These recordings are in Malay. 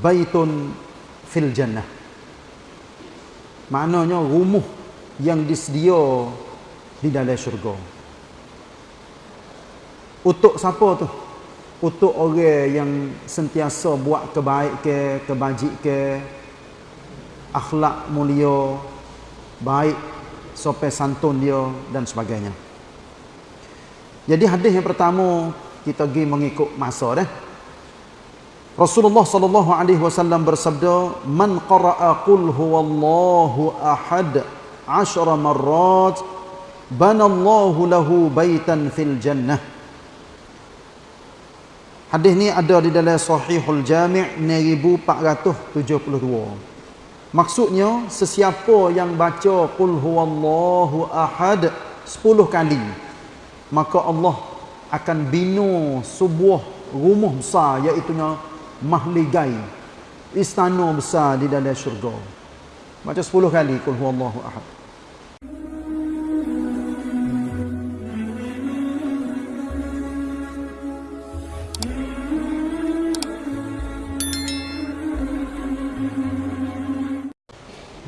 baitun fil jannah. Maknanya rumah yang disedia di dalam syurga. Untuk siapa tu? Untuk orang yang sentiasa buat kebaik ke kebajik ke akhlak mulia baik sopan santun dia dan sebagainya. Jadi hadis yang pertama kita pergi mengikut masa dah Rasulullah sallallahu alaihi wasallam bersabda man qara'a qul huwallahu ahad 10 marrat banallahu lahu baitan fil jannah Hadis ni ada di dalam Sahihul Jami' 1472. Maksudnya sesiapa yang baca qul huwallahu ahad 10 kali maka Allah akan bina sebuah rumah besar iaitu mahligai istana besar di dalam syurga macam 10 kali kul huwallahu ahad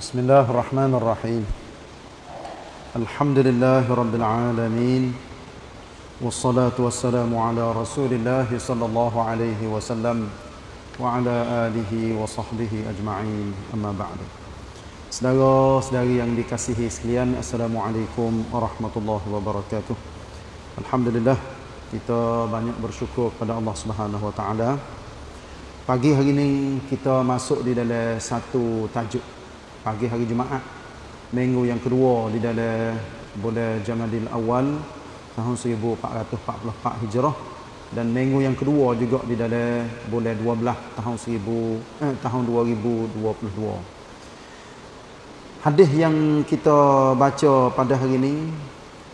بسم الله الرحمن الرحيم الحمد لله رب العالمين والصلاة والسلام على رسول الله صلى الله عليه وسلم رسول الله صلى الله عليه وسلم وعلى آله وصحبه أجمعين أما بعد Saudara-saudari yang dikasihi sekalian Assalamualaikum warahmatullahi wabarakatuh Alhamdulillah Kita banyak bersyukur kepada Allah subhanahu wa ta'ala Pagi hari ini kita masuk di dalam satu tajuk pagi hari Jumaat minggu yang kedua di dalam bulan Jamadil Awal tahun 1444 Hijrah dan minggu yang kedua juga di dalam bulan 12 tahun 1000 eh, tahun 2022 hadis yang kita baca pada hari ini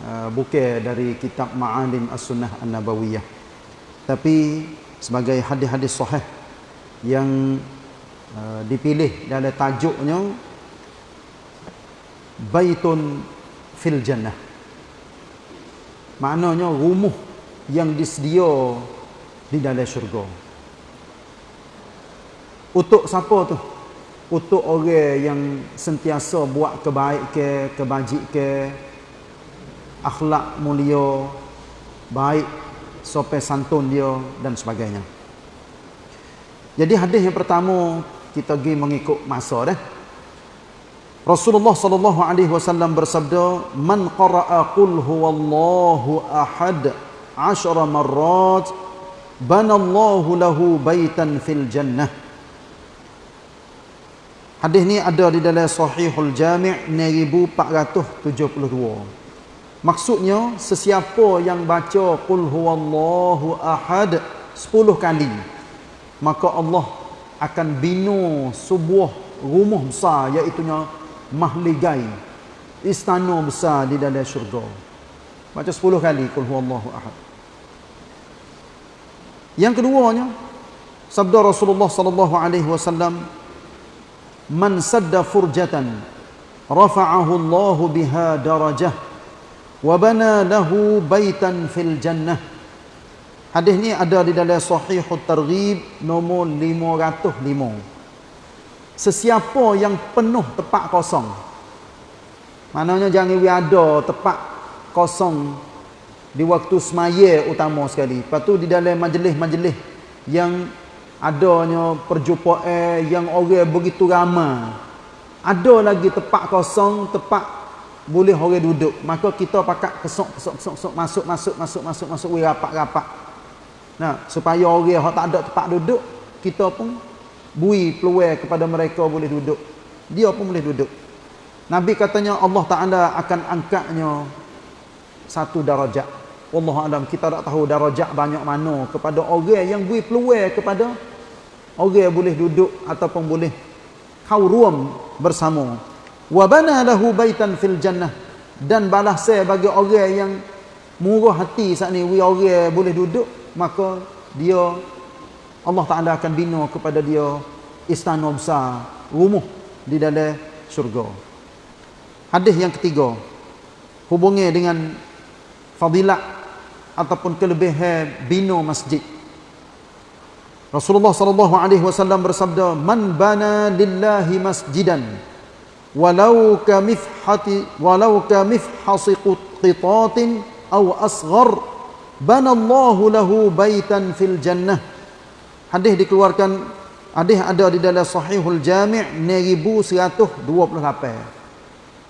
uh, bukan dari kitab Ma'alim As-Sunnah An-Nabawiyah. Tapi sebagai hadis-hadis sahih yang uh, dipilih dalam tajuknya baitun fil jannah. Maknanya rumah yang disedia di dalam syurga. Untuk siapa tu? Untuk orang yang sentiasa buat kebaik ke kebajik ke akhlak mulia baik sopan santun dia dan sebagainya. Jadi hadis yang pertama kita pergi mengikut masa dah. Rasulullah sallallahu alaihi wasallam bersabda, "Man qara'a qul huwallahu ahad 10 marrat, banallahu lahu baitan fil jannah." Hadis ni ada di dalam Sahihul Jami' 1472. Maksudnya sesiapa yang baca qul huwallahu ahad 10 kali maka Allah akan bina sebuah rumah besar iaitu mahligai istana besar di dalam syurga baca 10 kali qul huwallahu ahad. Yang keduanya sabda Rasulullah sallallahu alaihi wasallam man sadda furjatan rafa'ahu Allah biha darajah wa bana lahu baitan fil jannah. Hadis ni ada di dalam sahihut targhib nombor 505 sesiapa yang penuh tempat kosong maknanya jangan ada tempat kosong di waktu semaya utama sekali. Lepas tu di dalam majlis-majlis yang adanya perjumpaan yang orang begitu ramai ada lagi tempat kosong tempat boleh orang duduk. Maka kita pakat kesok kesok kesok kesok masuk masuk masuk masuk masuk rapat rapat nah supaya orang yang tak ada tempat duduk kita pun bui peluang kepada mereka boleh duduk. Dia pun boleh duduk. Nabi katanya Allah Ta'ala akan angkatnya satu darajat. Allah Alam kita tak tahu darajat banyak mana. Kepada orang yang bui peluang kepada orang yang boleh duduk ataupun boleh kauruam bersama. Wabana lahu baitan fil jannah. Dan balas saya bagi orang yang murah hati saat ni orang boleh duduk maka dia Allah Ta'ala akan bina kepada dia istana besar, rumah di dalam syurga. Hadis yang ketiga, hubungi dengan fadilat ataupun kelebihan bina masjid. Rasulullah sallallahu alaihi wasallam bersabda, "Man bana lillahi masjidan walau ka mifhati walau ka mifhasi qitatin aw asghar bana Allahu lahu baitan fil jannah." Hadis dikeluarkan hadis ada di dalam Sahihul Jami' 1128.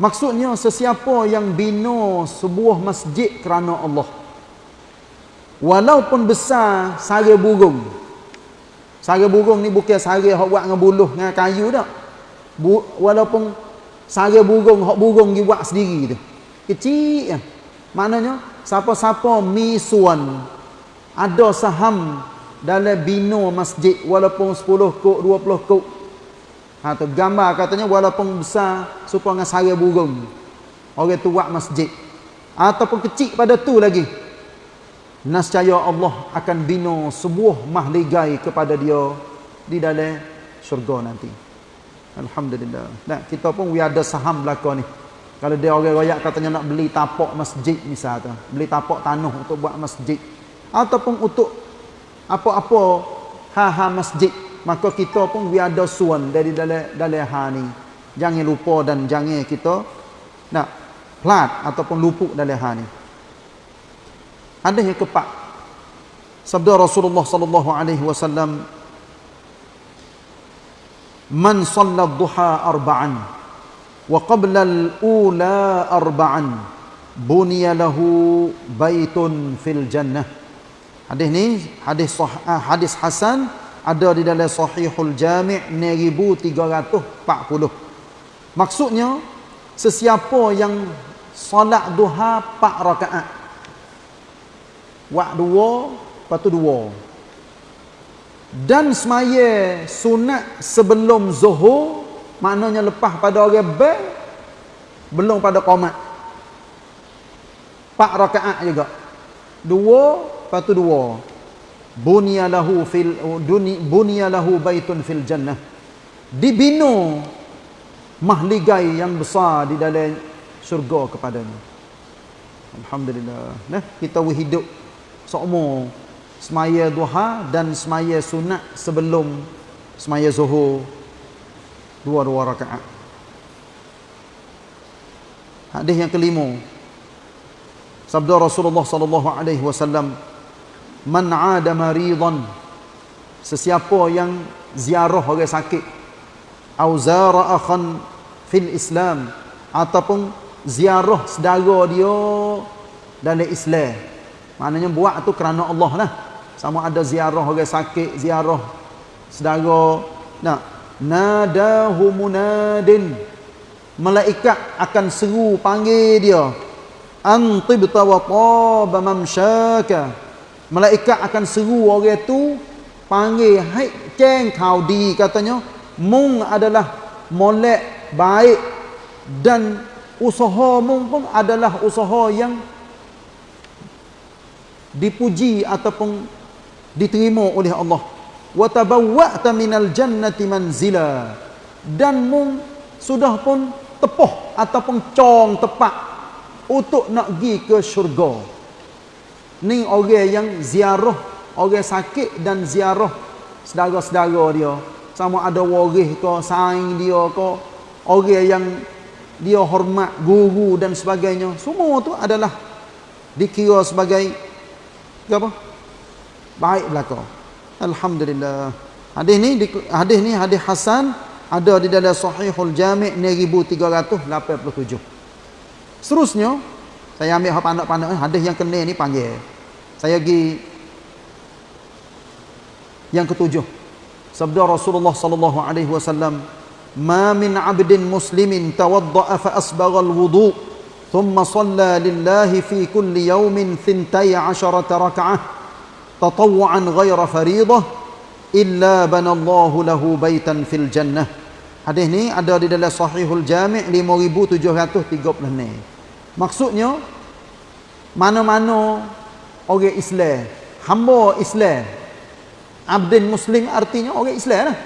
Maksudnya sesiapa yang bina sebuah masjid kerana Allah walaupun besar sara burung Sara burung ni bukan sara hok buat dengan buluh dengan kayu dak. Bu, walaupun sara burung hok burung dia buat sendiri tu. Kecil kan. Maknanya siapa-siapa misuan ada saham dalam bina masjid walaupun 10 kok 20 kok. Ha tu gambar katanya walaupun besar supaya dengan sara burung. Orang tu buat masjid. Ataupun kecil pada tu lagi Nascaya Allah akan bina sebuah mahligai kepada dia di dalam syurga nanti. Alhamdulillah. Nah, kita pun we ada saham belaka ni. Kalau dia orang royak katanya nak beli tapak masjid misalnya, beli tapak tanah untuk buat masjid ataupun untuk apa-apa ha-ha masjid, maka kita pun we ada suan dari dalam dalam ha ni. Jangan lupa dan jangan kita nak plat ataupun luput dalam ha ni. Hadis yang keempat. Sabda Rasulullah sallallahu alaihi wasallam Man shalla duha arba'an wa qabla al-ula arba'an buniya lahu baitun fil jannah. Hadis ni hadis sah, ah, hadis hasan ada di dalam Sahihul Jami' 1340. Maksudnya sesiapa yang solat duha 4 rakaat Wak dua, lepas tu dua. Dan semaya sunat sebelum zuhur, maknanya lepas pada orang ber, belum pada qomat. Pak rakaat juga. Dua, lepas tu dua. Bunya lahu fil duni bunya lahu baitun fil jannah. Dibina mahligai yang besar di dalam syurga kepadanya. Alhamdulillah. Nah, kita hidup seumur semaya duha dan semaya sunat sebelum semaya zuhur dua-dua rakaat. Hadis yang kelima. Sabda Rasulullah sallallahu alaihi wasallam, "Man 'ada maridan" Sesiapa yang ziarah orang sakit au zara akhan fil Islam ataupun ziarah saudara dia dalam Islam Maknanya buat tu kerana Allah lah. Sama ada ziarah orang sakit, ziarah saudara. Nah, nadahu munadin. Malaikat akan seru panggil dia. Antibta wa taba. Malaikat akan seru orang tu panggil hai ceng kau di katanya. Mung adalah molek baik dan usaha mung pun adalah usaha yang dipuji ataupun diterima oleh Allah. Wa tabawwa'ta minal jannati manzila. Dan mung sudah pun tepuh ataupun cong tepat untuk nak pergi ke syurga ni orang yang ziarah orang sakit dan ziarah saudara-saudara dia sama ada waris ke saing dia ke orang yang dia hormat guru dan sebagainya semua tu adalah dikira sebagai apa? Baik belaka. Alhamdulillah. Hadis ni hadis ni hadis hasan ada di dalam Sahihul Jami' 1387. Seterusnya saya ambil hak pandak-pandak hadis yang kena ni panggil. Saya pergi yang ketujuh. Sabda Rasulullah sallallahu alaihi wasallam ma min 'abdin muslimin tawadda'a fa asbagha al-wudu thumma shalla lillahi fi kulli yawmin thintay 'asharata rak'ah tatawwan ghayra fariidhah illa banallahu lahu baitan fil jannah. Hadis ni ada di dalam sahihul jami' 5736 Maksudnya mana-mana orang Islam, hamba Islam, abdin muslim artinya orang Islam lah.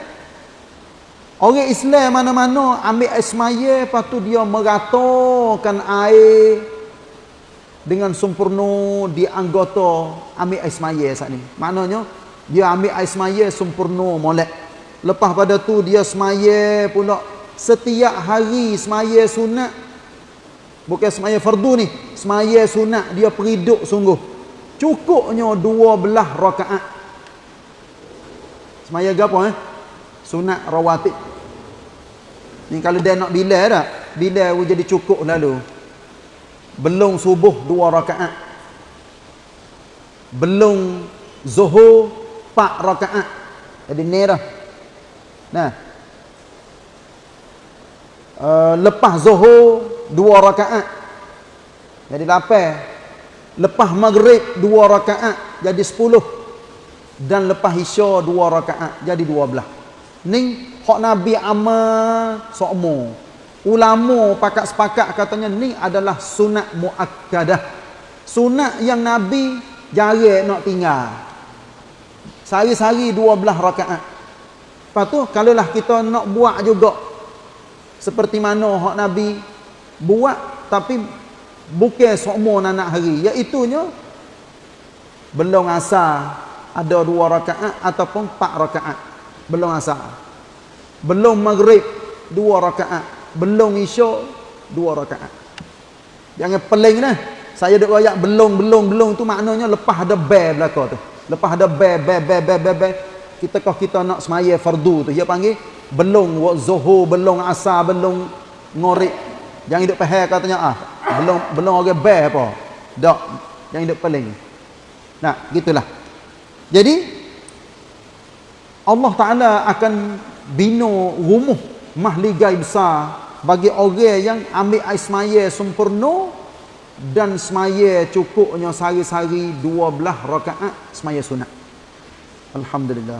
Orang Islam mana-mana ambil lepas tu dia meratakan air dengan sempurna di anggota ambil air semaya saat ni. Maknanya dia ambil air semaya sempurna molek lepas pada tu dia semaya pula setiap hari semaya sunat bukan semaya fardu ni. Semaya sunat dia periduk sungguh. Cukupnya dua belah rakaat. Semaya gapo eh? Sunat rawatib. Ni kalau dia nak bila dah bila jadi cukup lalu? Belum subuh dua rakaat. Belum zuhur empat rakaat. Jadi ni dah nah. Uh, lepas zuhur dua rakaat. Jadi lapan lepas maghrib dua rakaat jadi sepuluh. Dan lepas isya dua rakaat jadi dua belah. Ni hak nabi amal sokmo. Ulama pakat sepakat katanya ni adalah sunat muakkadah. Sunat yang nabi jarang nak tinggal. Sehari-hari dua belah rakaat. Lepas tu kalaulah kita nak buat juga seperti mana hak nabi buat tapi bukan semua nak hari. Iaitunya belum asar ada dua rakaat ataupun empat rakaat. Belum asar. Belum maghrib dua rakaat. Belum isyak dua rakaat. Jangan peling dah saya duk royak belum belum belum tu maknanya lepas ada bel belaka tu. Lepas ada bel bel bel bel bel, bel. kita kau kita nak semaya fardu tu. Dia panggil belum zuhur belum asar belum ngorek jangan duk pahal katanya ah belum belum orang bel apa dak jangan duk peling nah gitulah jadi Allah Taala akan bina rumah mahligai besar bagi orang yang ambil air semaya sempurna dan semaya cukupnya sehari-hari dua belah rakaat semaya sunat. Alhamdulillah.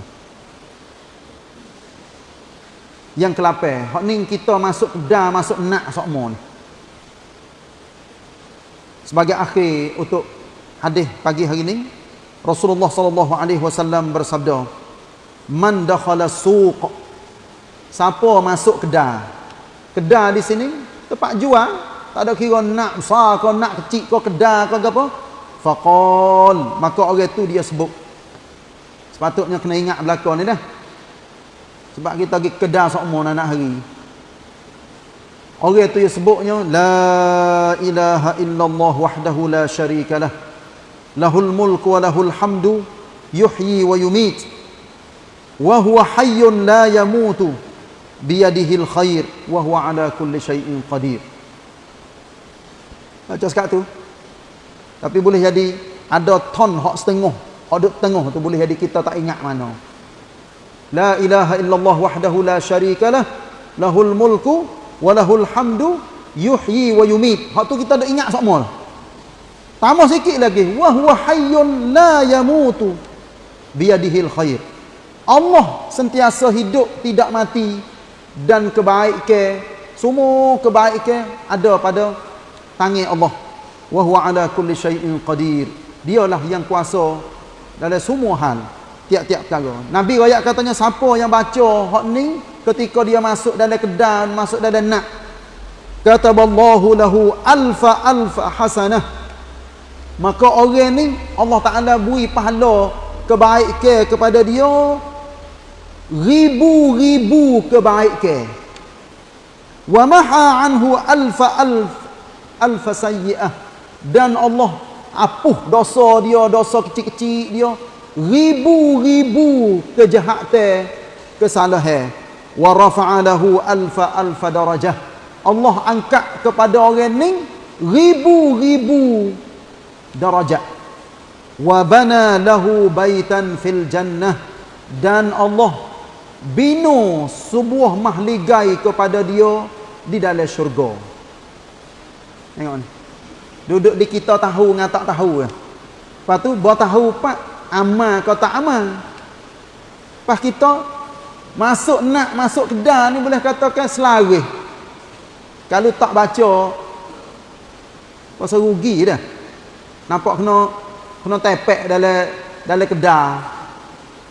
Yang kelapai, hak ni kita masuk dah masuk nak sokmo ni. Sebagai akhir untuk hadis pagi hari ini, Rasulullah sallallahu alaihi wasallam bersabda, "Man dakhala suq" Siapa masuk kedai kedai di sini tempat jual tak ada kira nak besar kau nak kecil kau kedai kau apa faqal. Maka orang tu dia sebut. Sepatutnya kena ingat belakang ni dah sebab kita pergi kedai semua nak hari orang tu sebutnya la ilaha illallah wahdahu la syarikalah lahul mulku wa lahul hamdu yuhyi wa yumit wa huwa hayyun la yamutu biyadihil khair wa huwa ala kulli syai'in qadir. Baca sekat tu. Tapi boleh jadi ada ton hak setengah, hak duk tengah tu boleh jadi kita tak ingat mana. La ilaha illallah wahdahu la syarikalah lahul mulku wa lahul hamdu yuhyi wa yumit. Hak tu kita dak ingat semua. Tambah sikit lagi wa huwa hayyun la yamutu biyadihil khair. Allah sentiasa hidup tidak mati dan kebaikan semua kebaikan ada pada tangan Allah wa huwa ala kulli syai'in qadir dialah yang kuasa dalam semua hal tiap-tiap perkara. Nabi royak katanya siapa yang baca hak ni ketika dia masuk dalam kedai masuk dalam nak? Kataballahu lahu alfa alfa hasanah. Maka orang ni Allah Taala beri pahala kebaikan kepada dia ribu-ribu kebaikan wa maha anhu alfa alf alfa sayyi'ah. Dan Allah apuh dosa dia dosa kecil-kecil dia ribu-ribu kejahatan kesalahan wa rafa'a lahu alfa alfa darajah Allah angkat kepada orang ni ribu-ribu darajat wa bana lahu baitan fil jannah dan Allah bina sebuah mahligai kepada dia di dalam syurga. Tengok ni. Duduk di kita tahu dengan tak tahu. Lepas tu, buat tahu pak amal kau tak amal. Lepas kita masuk nak masuk kedai ni boleh katakan selari. Kalau tak baca, pasal rugi dah. Nampak kena kena tepek dalam dalam kedai.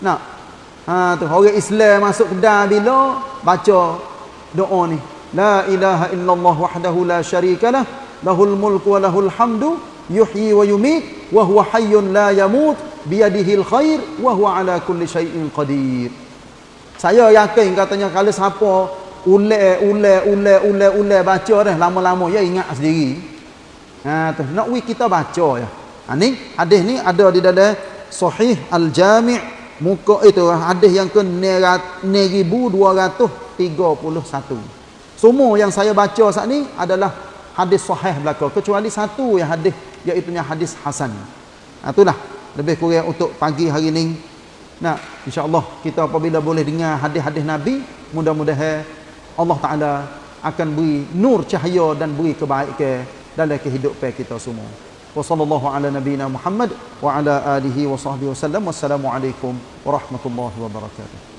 Nak Ha tu orang Islam masuk kedai bila baca doa ni. La ilaha illallah wahdahu la syarikalah lahul mulku wa lahul hamdu yuhyi wa yumit wa huwa hayyun la yamut biyadihil khair wa huwa ala kulli syai'in qadir. Saya yakin katanya kalau siapa ulai ulai ulai ulai ulai baca dah lama-lama ya ingat sendiri. Ha tu. Nak we kita baca ya. Ha, ni hadis ni ada di dalam sahih al-jami' muka itu hadis yang ke 1231 semua yang saya baca saat ni adalah hadis sahih belaka kecuali satu yang hadis iaitu hadis hasan. Ha, itulah lebih kurang untuk pagi hari ini Nah, insya-Allah kita apabila boleh dengar hadis-hadis Nabi, mudah-mudahan Allah Taala akan beri nur cahaya dan beri kebaikan dalam kehidupan kita semua. Wa sallallahu ala nabiyyina Muhammad wa ala alihi wa sahbihi wasallam. Wassalamualaikum warahmatullahi wabarakatuh.